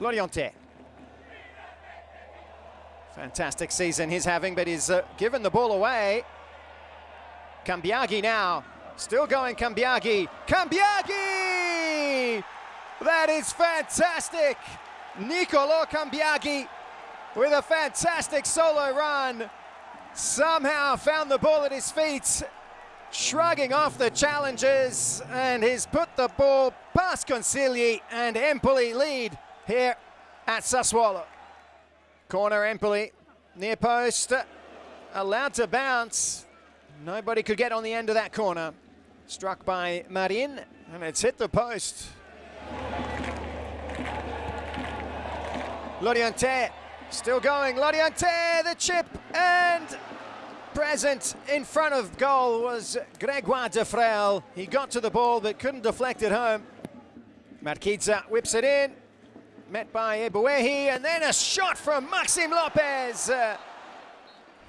Laurienté. Fantastic season he's having, but he's uh, given the ball away. Cambiaghi now. Still going Cambiaghi. Cambiaghi! That is fantastic! Nicolo Cambiaghi with a fantastic solo run. Somehow found the ball at his feet, shrugging off the challenges, and he's put the ball past Consigli and Empoli lead here at Sassuolo. Corner Empoli, near post, allowed to bounce. Nobody could get on the end of that corner. Struck by Marin, and it's hit the post. Laurienté still going. Laurienté, the chip, and present in front of goal was Gregoire Defrel. He got to the ball but couldn't deflect it home. Marchizza whips it in, met by Ebuehi, and then a shot from Maxime Lopez. Uh,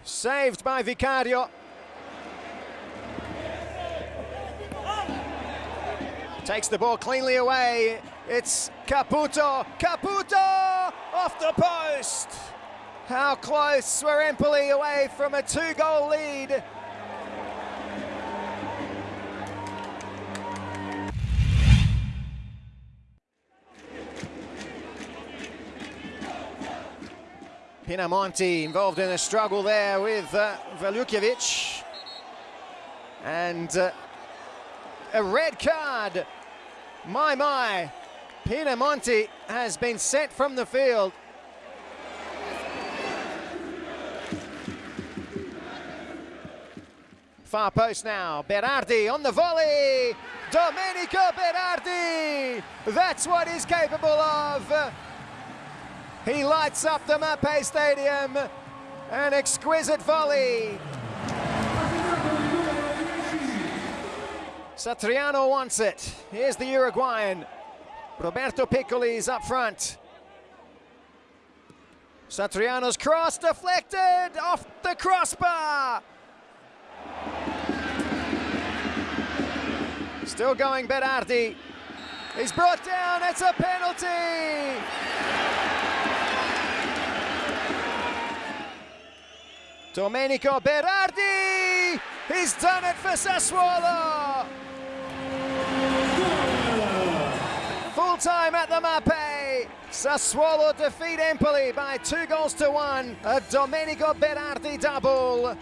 saved by Vicario. Takes the ball cleanly away. It's Caputo. Caputo off the post. How close were Empoli away from a two-goal lead. Pinamonti involved in a struggle there with uh, And uh, a red card. My, my. Pinamonti has been sent from the field. Far post now. Berardi on the volley. Domenico Berardi. That's what he's capable of. He lights up the Mapei Stadium. An exquisite volley. Satriano wants it. Here's the Uruguayan. Roberto Piccoli's up front. Satriano's cross deflected off the crossbar. Still going Berardi. He's brought down, it's a penalty! Domenico Berardi! He's done it for Sassuolo! Full time at the Mapei. Sassuolo defeat Empoli by two goals to one. A Domenico Berardi double.